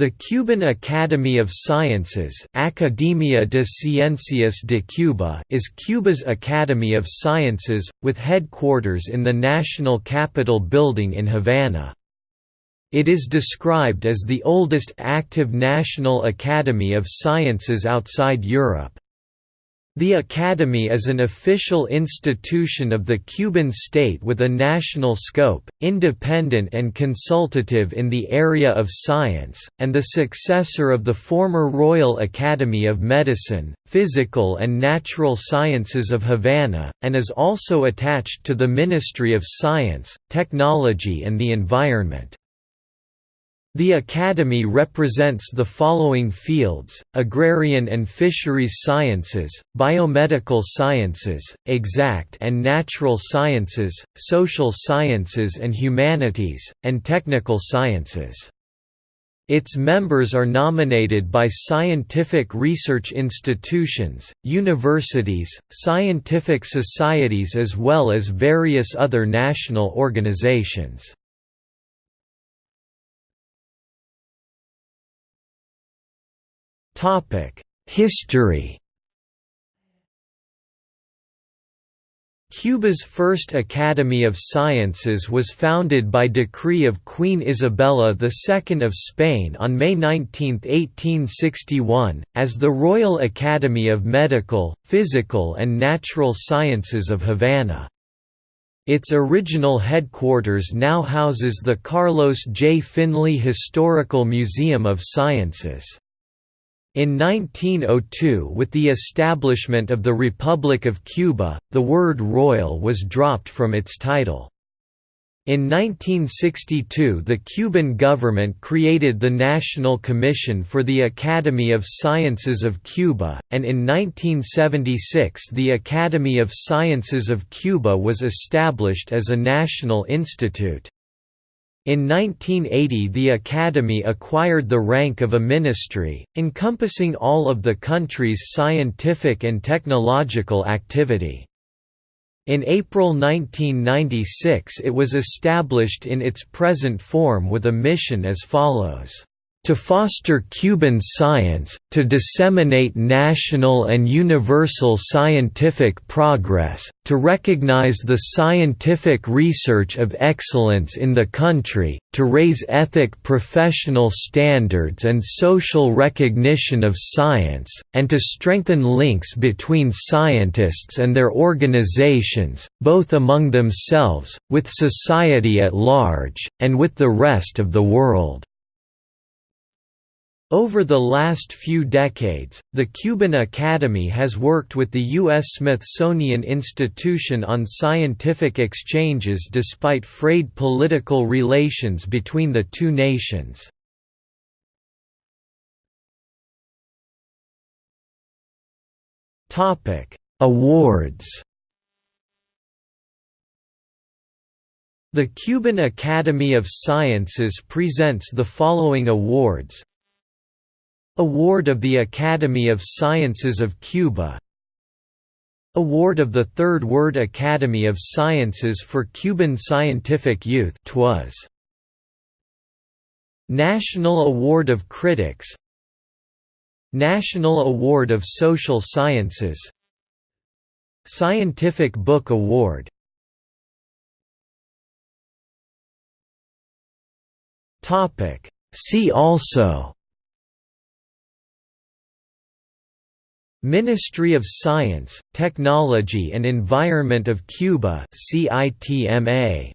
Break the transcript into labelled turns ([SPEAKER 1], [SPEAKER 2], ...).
[SPEAKER 1] The Cuban Academy of Sciences Academia de Ciencias de Cuba is Cuba's Academy of Sciences, with headquarters in the National Capitol Building in Havana. It is described as the oldest active national academy of sciences outside Europe. The Academy is an official institution of the Cuban state with a national scope, independent and consultative in the area of science, and the successor of the former Royal Academy of Medicine, Physical and Natural Sciences of Havana, and is also attached to the Ministry of Science, Technology and the Environment. The Academy represents the following fields, agrarian and fisheries sciences, biomedical sciences, exact and natural sciences, social sciences and humanities, and technical sciences. Its members are nominated by scientific research institutions, universities, scientific societies as well as various other national organizations. History Cuba's first Academy of Sciences was founded by decree of Queen Isabella II of Spain on May 19, 1861, as the Royal Academy of Medical, Physical and Natural Sciences of Havana. Its original headquarters now houses the Carlos J. Finlay Historical Museum of Sciences. In 1902 with the establishment of the Republic of Cuba, the word «royal» was dropped from its title. In 1962 the Cuban government created the National Commission for the Academy of Sciences of Cuba, and in 1976 the Academy of Sciences of Cuba was established as a national institute. In 1980 the Academy acquired the rank of a ministry, encompassing all of the country's scientific and technological activity. In April 1996 it was established in its present form with a mission as follows to foster Cuban science, to disseminate national and universal scientific progress, to recognize the scientific research of excellence in the country, to raise ethic professional standards and social recognition of science, and to strengthen links between scientists and their organizations, both among themselves, with society at large, and with the rest of the world. Over the last few decades, the Cuban Academy has worked with the U.S. Smithsonian Institution on scientific exchanges despite frayed political relations between the two nations. Awards The Cuban Academy of Sciences presents the following awards Award of the Academy of Sciences of Cuba. Award of the Third Word Academy of Sciences for Cuban Scientific Youth TWAS. National Award of Critics. National Award of Social Sciences. Scientific Book Award. See also Ministry of Science, Technology and Environment of Cuba CITMA